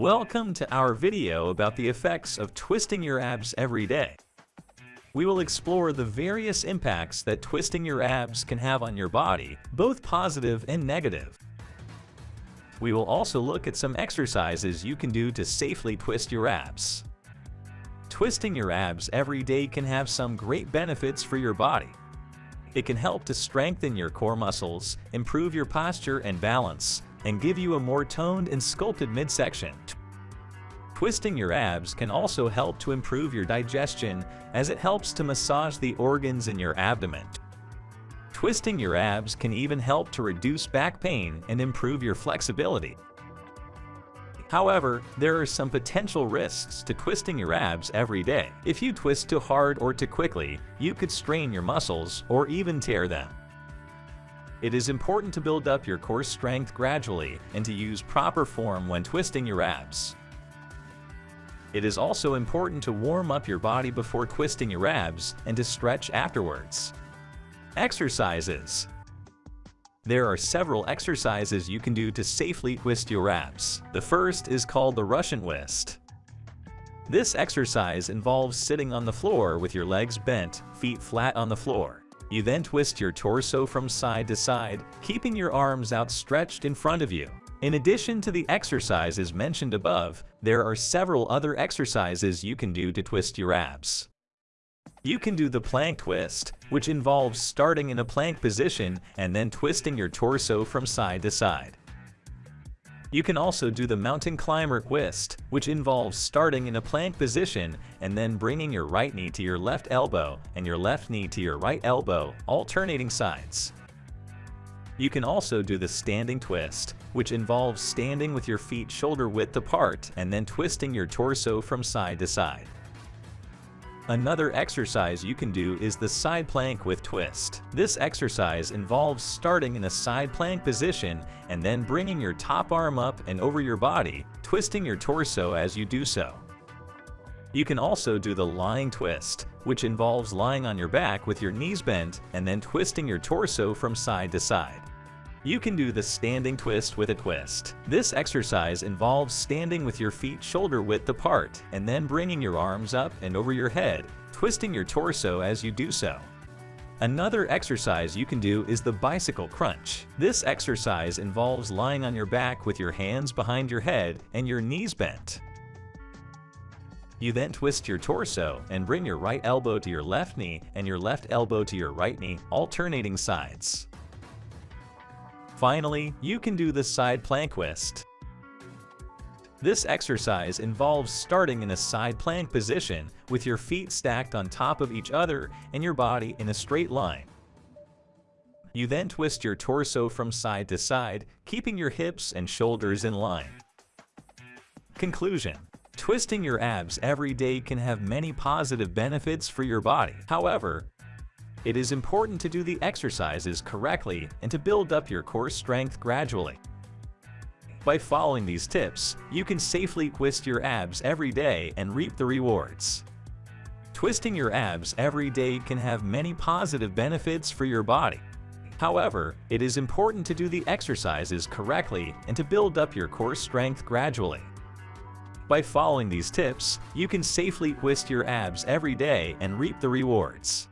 Welcome to our video about the effects of twisting your abs every day. We will explore the various impacts that twisting your abs can have on your body, both positive and negative. We will also look at some exercises you can do to safely twist your abs. Twisting your abs every day can have some great benefits for your body. It can help to strengthen your core muscles, improve your posture and balance, and give you a more toned and sculpted midsection. Twisting your abs can also help to improve your digestion as it helps to massage the organs in your abdomen. Twisting your abs can even help to reduce back pain and improve your flexibility. However, there are some potential risks to twisting your abs every day. If you twist too hard or too quickly, you could strain your muscles or even tear them. It is important to build up your core strength gradually and to use proper form when twisting your abs. It is also important to warm up your body before twisting your abs and to stretch afterwards. Exercises There are several exercises you can do to safely twist your abs. The first is called the Russian twist. This exercise involves sitting on the floor with your legs bent, feet flat on the floor. You then twist your torso from side to side, keeping your arms outstretched in front of you. In addition to the exercises mentioned above, there are several other exercises you can do to twist your abs. You can do the plank twist, which involves starting in a plank position and then twisting your torso from side to side. You can also do the mountain climber twist, which involves starting in a plank position and then bringing your right knee to your left elbow and your left knee to your right elbow, alternating sides. You can also do the standing twist, which involves standing with your feet shoulder width apart and then twisting your torso from side to side. Another exercise you can do is the side plank with twist. This exercise involves starting in a side plank position and then bringing your top arm up and over your body, twisting your torso as you do so. You can also do the lying twist, which involves lying on your back with your knees bent and then twisting your torso from side to side. You can do the standing twist with a twist. This exercise involves standing with your feet shoulder width apart and then bringing your arms up and over your head, twisting your torso as you do so. Another exercise you can do is the bicycle crunch. This exercise involves lying on your back with your hands behind your head and your knees bent. You then twist your torso and bring your right elbow to your left knee and your left elbow to your right knee, alternating sides. Finally, you can do the side plank twist. This exercise involves starting in a side plank position with your feet stacked on top of each other and your body in a straight line. You then twist your torso from side to side, keeping your hips and shoulders in line. Conclusion Twisting your abs every day can have many positive benefits for your body. However, it is important to do the exercises correctly and to build up your core strength gradually. By following these tips, you can safely twist your abs every day and reap the rewards. Twisting your abs every day can have many positive benefits for your body. However, it is important to do the exercises correctly and to build up your core strength gradually. By following these tips, you can safely twist your abs every day and reap the rewards.